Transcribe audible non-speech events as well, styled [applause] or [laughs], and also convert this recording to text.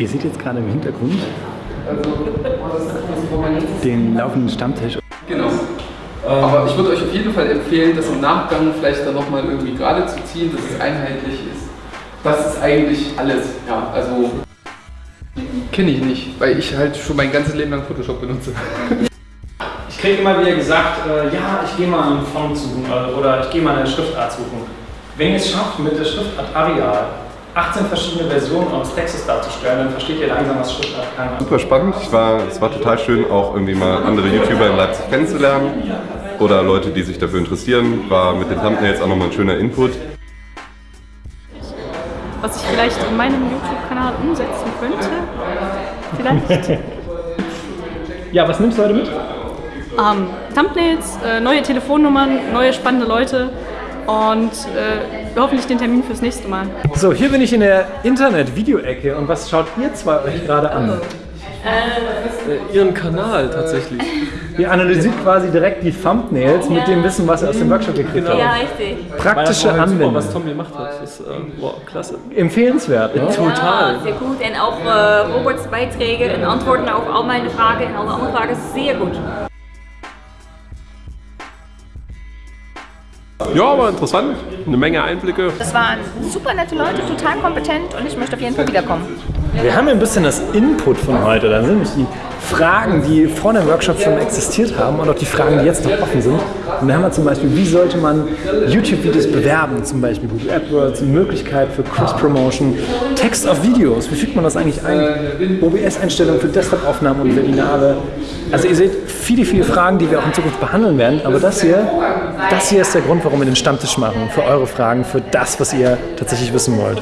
Ihr seht jetzt gerade im Hintergrund den laufenden Stammtisch. Genau. Aber ich würde euch auf jeden Fall empfehlen, das im Nachgang vielleicht dann nochmal irgendwie gerade zu ziehen, dass es einheitlich ist. Das ist eigentlich alles. Ja, also kenne ich nicht, weil ich halt schon mein ganzes Leben lang Photoshop benutze. [laughs] Ich kriege immer wieder gesagt, äh, ja, ich gehe mal einen Font suchen äh, oder ich gehe mal eine Schriftart suchen. Wenn ihr es schafft, mit der Schriftart Arial 18 verschiedene Versionen eures Textes darzustellen, dann versteht ihr langsam, was Schriftart kann. Super spannend. Ich war, es war total schön, auch irgendwie mal andere YouTuber in Leipzig kennenzulernen oder Leute, die sich dafür interessieren. War mit den Thumbnails auch nochmal ein schöner Input. Was ich vielleicht in meinem YouTube-Kanal umsetzen könnte. Vielleicht. [laughs] Ja, was nimmst du heute mit? Ähm, Thumbnails, äh, neue Telefonnummern, neue spannende Leute und äh, hoffentlich den Termin fürs nächste Mal. So, hier bin ich in der Internet-Video-Ecke und was schaut ihr zwei euch gerade an? Ihren Kanal tatsächlich. Ihr analysiert quasi direkt die Thumbnails mit dem Wissen, was ihr aus dem Workshop gekriegt habt. Ja, richtig. Praktische Anwendung. was Tom gemacht hat. Das ist äh, wow, klasse. Empfehlenswert, ne? Total. Ja, sehr gut. En auch äh, Roberts Beiträge und Antworten auf all meine Fragen und alle andere Fragen sehr gut. Ja, aber interessant. Eine Menge Einblicke. Das waren super nette Leute, total kompetent und ich möchte auf jeden Fall wiederkommen. Wir haben ja ein bisschen das Input von heute. Da sind nämlich die Fragen, die vor dem Workshop schon existiert haben und auch die Fragen, die jetzt noch offen sind. Und da haben wir zum Beispiel, wie sollte man YouTube-Videos bewerben? Zum Beispiel Google AdWords, die Möglichkeit für Cross-Promotion, Text auf Videos. Wie fügt man das eigentlich ein? OBS-Einstellungen für Desktop-Aufnahmen und Webinare. Also ihr seht viele, viele Fragen, die wir auch in Zukunft behandeln werden. Aber das hier, das hier ist der Grund, warum wir den Stammtisch machen. Für eure Fragen, für das, was ihr tatsächlich wissen wollt.